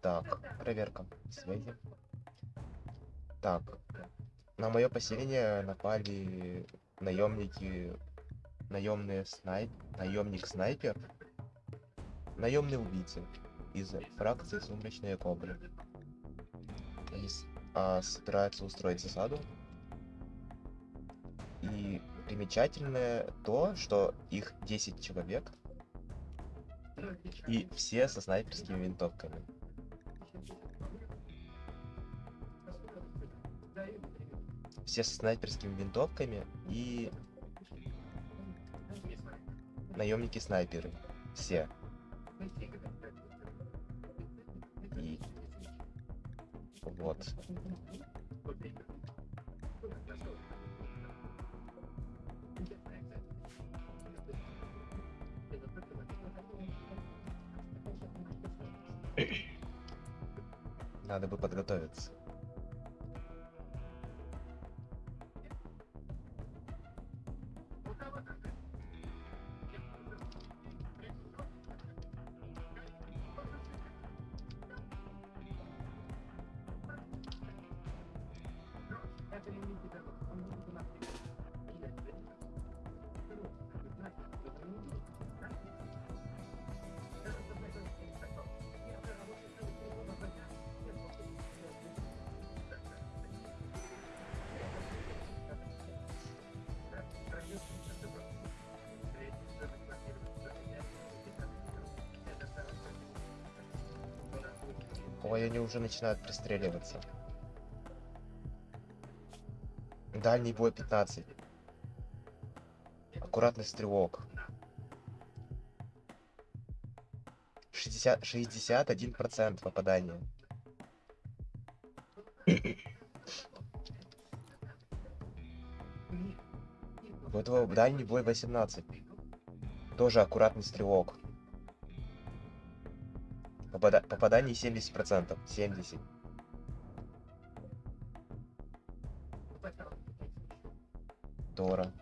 Так, проверка связи. Так, на мое поселение напали наемники, наемные снайп, наемник снайпер, наемные убийцы из фракции Сумрачные Кобры. Они а, собираются устроить засаду. И примечательное то, что их 10 человек, и все со снайперскими винтовками. Все со снайперскими винтовками и наемники-снайперы. Все. И вот. Надо бы подготовиться. Ой, они уже начинают пристреливаться. Дальний бой 15. Аккуратный стрелок. 60, 61% попадания. У этого дальний бой 18. Тоже аккуратный стрелок. Попада- попадание 70%. 70. Тора.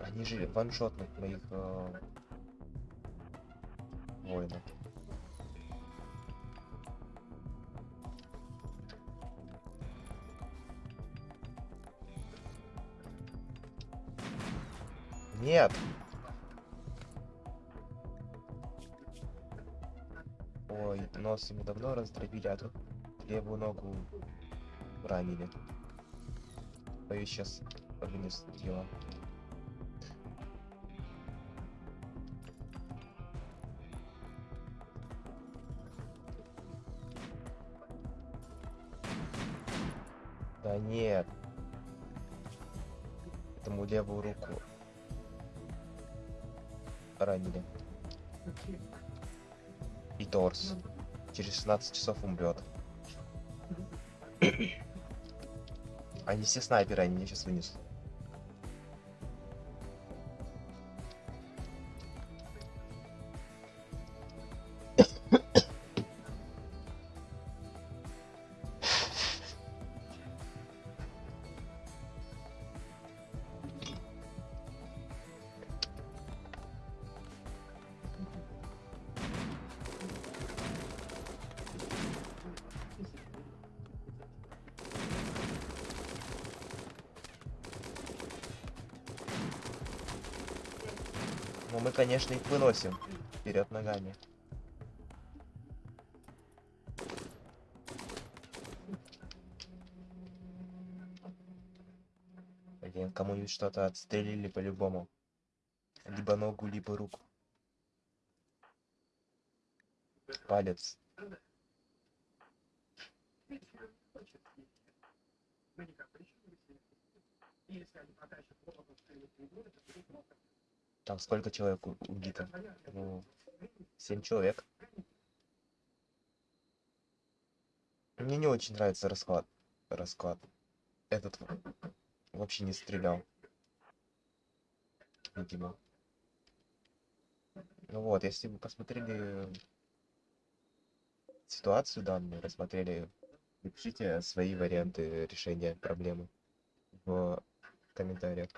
Они же ваншотных моих э, воинов. Нет. Ой, нос ему давно раздробили, а тут левую ногу ранили. Боюсь, сейчас вынес дело. Да нет. Этому левую руку ранили. И торс. Через 16 часов умрет. Они все снайперы, они меня сейчас вынесут. Но мы, конечно, их выносим вперед ногами. Блин, кому-нибудь что-то отстрелили по-любому. Либо ногу, либо руку. Палец. Там сколько человек убито? Ну, семь человек. Мне не очень нравится расклад. Расклад. Этот вообще не стрелял. Видимо. Ну вот, если вы посмотрели ситуацию данную, рассмотрели. Напишите свои варианты решения проблемы в комментариях.